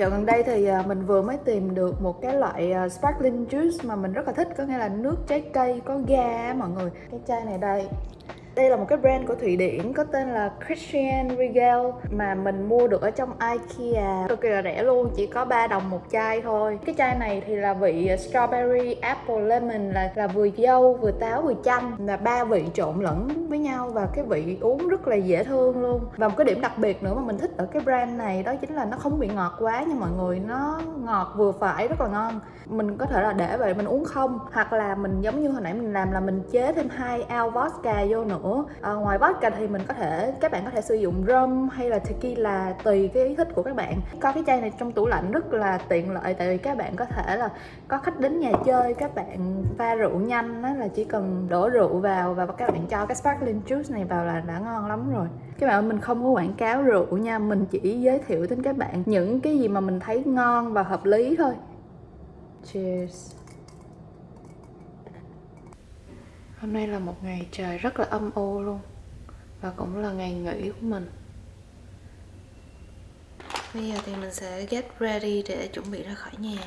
Dạo gần đây thì à, mình vừa mới tìm được một cái loại à, sparkling juice mà mình rất là thích, Có nghĩa là nước trái cây, có ga mọi người. Cái chai này đây đây là một cái brand của Thụy Điển có tên là Christian Regal mà mình mua được ở trong IKEA cực kỳ là rẻ luôn, chỉ có 3 đồng một chai thôi. Cái chai này thì là vị strawberry, apple, lemon là là vừa dâu, vừa táo, vừa chanh là ba vị trộn lẫn với nhau và cái vị uống rất là dễ thương luôn. Và một cái điểm đặc biệt nữa mà mình thích ở cái brand này đó chính là nó không bị ngọt quá nha mọi người, nó ngọt vừa phải rất là ngon. Mình có thể là để vậy mình uống không hoặc là mình giống như hồi nãy mình làm là mình chế thêm hai ao vodka vô nữa nữa. À, ngoài vodka thì mình có thể các bạn có thể sử dụng rum hay là tequila tùy cái ý thích của các bạn. Có cái chai này trong tủ lạnh rất là tiện lợi tại vì các bạn có thể là có khách đến nhà chơi các bạn pha rượu nhanh đó là chỉ cần đổ rượu vào và các bạn cho cái sparkling juice này vào là đã ngon lắm rồi. Các bạn mình không có quảng cáo rượu nha mình chỉ giới thiệu đến các bạn những cái gì mà mình thấy ngon và hợp lý thôi. Cheers. Hôm nay là một ngày trời rất là âm u luôn, Và cũng là ngày nghỉ của mình. Bây giờ thì mình sẽ get ready để chuẩn bị ra khỏi nhà.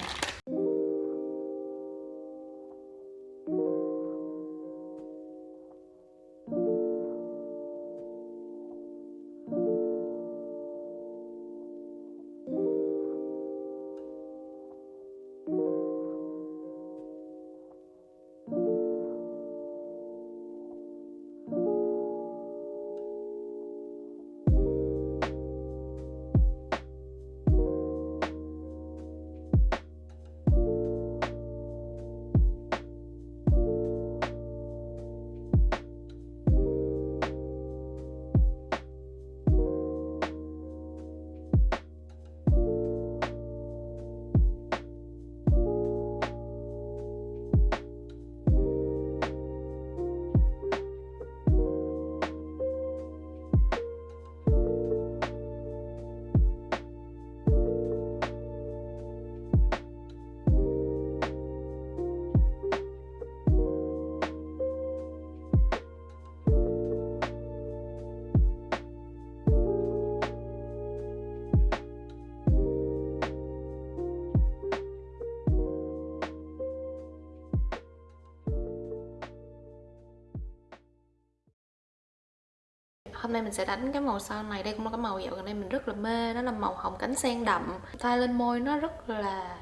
Hôm nay mình sẽ đánh cái màu son này. Đây cũng là cái màu dạo gần đây mình rất là mê. Đó là màu hồng cánh sen đậm. Thay lên môi nó rất là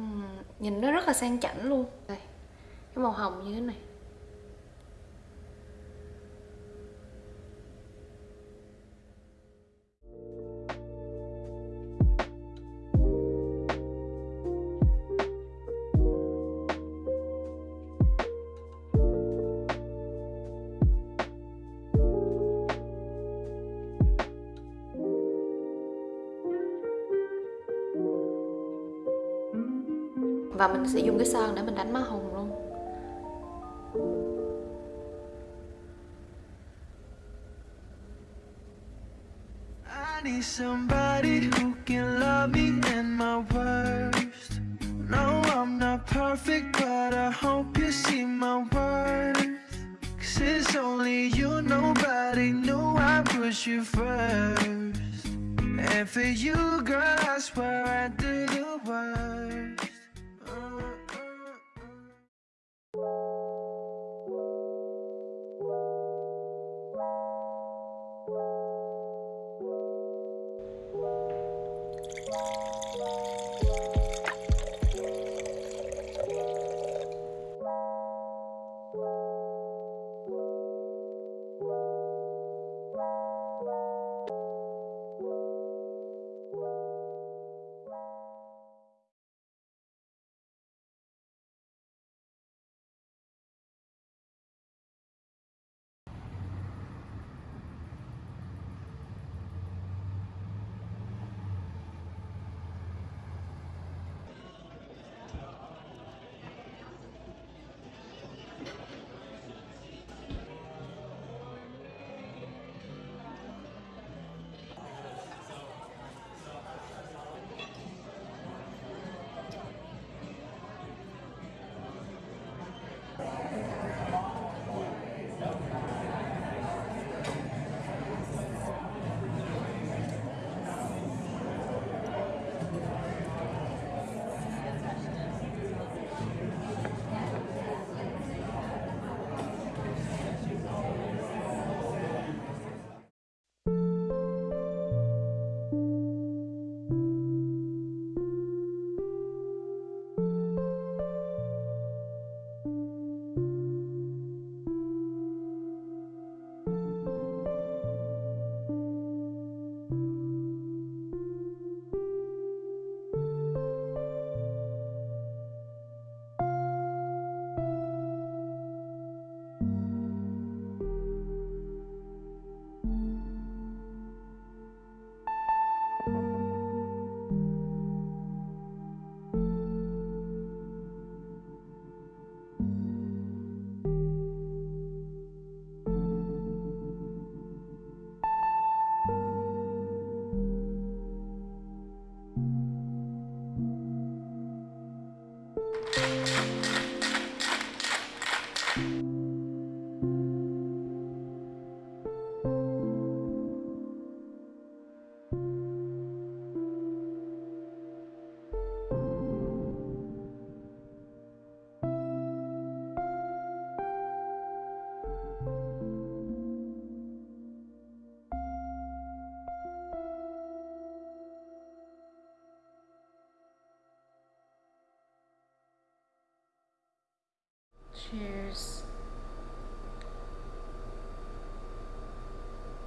uhm, nhìn nó rất là sang chảnh luôn. Đây cái màu hồng như thế này. Và mình sẽ dùng cái sơn để mình đánh má hồng luôn. I need somebody who can love me in my worst. No, I'm not perfect, but I hope you see my worth. Cause it's only you, nobody knew I push you first. And for you, girl, I swear I do the worst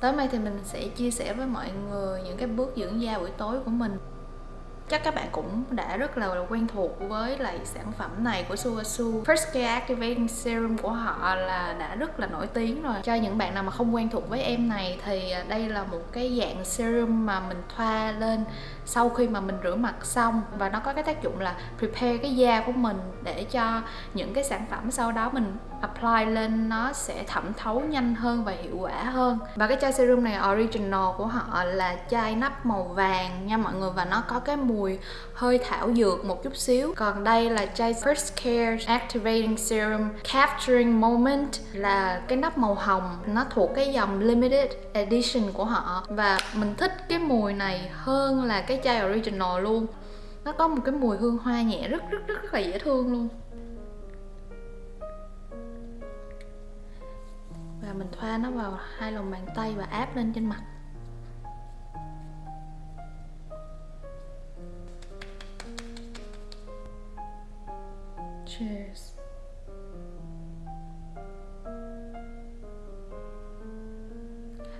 Tới đây thì mình sẽ chia sẻ với mọi người những cái bước dưỡng da buổi tối của mình. Chắc các bạn cũng đã rất là quen thuộc với lại sản phẩm này của Suasu First Care Activating Serum của họ là đã rất là nổi tiếng rồi. Cho những bạn nào mà không quen thuộc với em này thì đây là một cái dạng serum mà mình thoa lên sau khi mà mình rửa mặt xong. Và nó có cái tác dụng là prepare cái da của mình để cho những cái sản phẩm sau đó mình apply lên nó sẽ thẩm thấu nhanh hơn và hiệu quả hơn. Và cái chai serum này original của họ là chai nắp màu vàng nha mọi người và nó có cái mùi hơi thảo dược một chút xíu. Còn đây là chai First Care Activating Serum Capturing Moment là cái nắp màu hồng. Nó thuộc cái dòng limited edition của họ. Và mình thích cái mùi này hơn là cái chai original luôn. Nó có một cái mùi hương hoa nhẹ rất rất rất, rất là dễ thương luôn. Mình thoa nó vào hai lòng bàn tay và áp lên trên mặt. Cheers.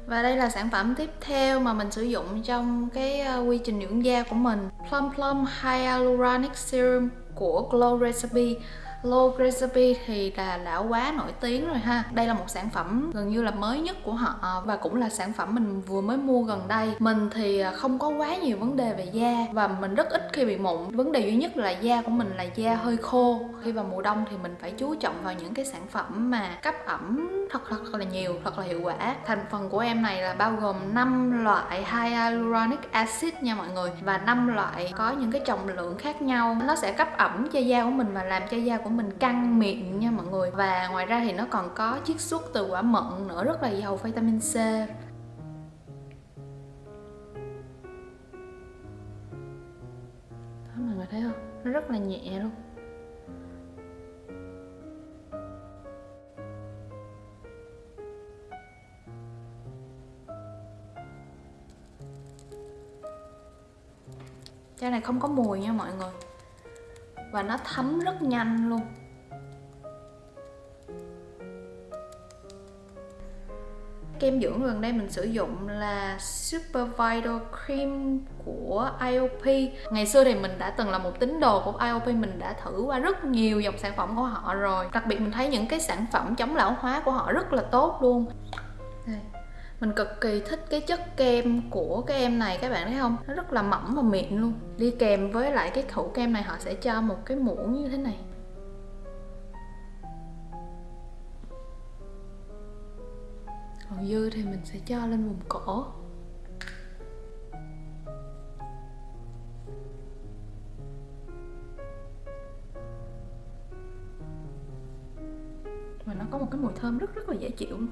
Và đây là sản phẩm tiếp theo mà mình sử dụng trong cái ờ, quy trình dưỡng da của mình. Plum Plum Hyaluronic Serum của Glow Recipe. Low Recipe thì là đã quá nổi tiếng rồi ha. Đây là một sản phẩm gần như là mới nhất của họ Và cũng là sản phẩm mình vừa mới mua gần đây. Mình thì không có quá nhiều vấn đề về da Và mình rất ít khi bị mụn. Vấn đề duy nhất là da của mình là da hơi khô. Khi vào mùa đông thì mình phải chú trọng vào những cái sản phẩm mà cấp ẩm thật thật là nhiều, thật là hiệu quả. Thành phần của em này là bao gồm 5 loại hyaluronic acid nha mọi người Và 5 loại có những cái trọng lượng khác nhau. Nó sẽ cấp ẩm cho da của mình và làm cho da của mình căng miệng nha mọi người. Và ngoài ra thì nó còn có chiết xuất từ quả mận nữa, rất là giàu vitamin C. Đó, mọi người thấy không? Nó rất là nhẹ luôn. Chai này không có mùi nha mọi người và nó thấm rất nhanh luôn. Kem dưỡng gần đây mình sử dụng là Super Vital Cream của IOP Ngày xưa thì mình đã từng là một tín đồ của IOP Mình đã thử qua rất nhiều dòng sản phẩm của họ rồi. Đặc biệt mình thấy những cái sản phẩm chống lão hóa của họ rất là tốt luôn mình cực kỳ thích cái chất kem của cái em này, các bạn thấy không? Nó rất là mỏng và mịn luôn. Đi kèm với lại cái khẩu kem này, họ sẽ cho một cái muỗng như thế này. Còn dư thì mình sẽ cho lên vùng cổ và nó có một cái mùi thơm rất rất là dễ chịu luôn.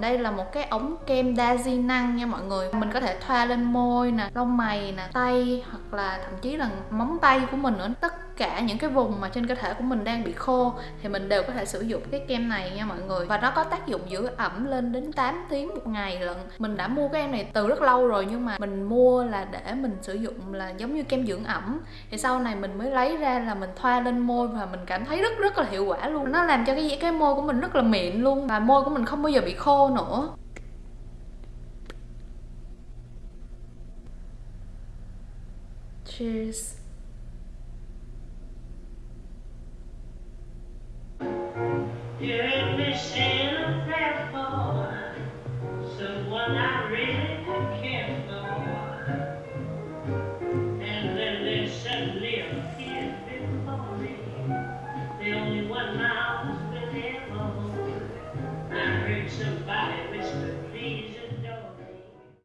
Đây là một cái ống kem đa di năng nha mọi người. Mình có thể thoa lên môi nè, lông mày nè, tay hoặc là thậm chí là móng tay của mình nữa. Tất cả những cái vùng mà trên cơ thể của mình đang bị khô thì mình đều có thể sử dụng cái kem này nha mọi người. Và nó có tác dụng giữ ẩm lên đến 8 tiếng một ngày lận. Mình đã mua cái em này từ rất lâu rồi nhưng mà mình mua là để mình sử dụng là giống như kem dưỡng ẩm. Thì sau này mình mới lấy ra là mình thoa lên môi và mình cảm thấy rất rất là hiệu quả luôn. Nó làm cho cái cái môi của mình rất là mịn luôn và môi của mình không bao giờ bị khô nữa. Cheers. You're in missing a prayer someone I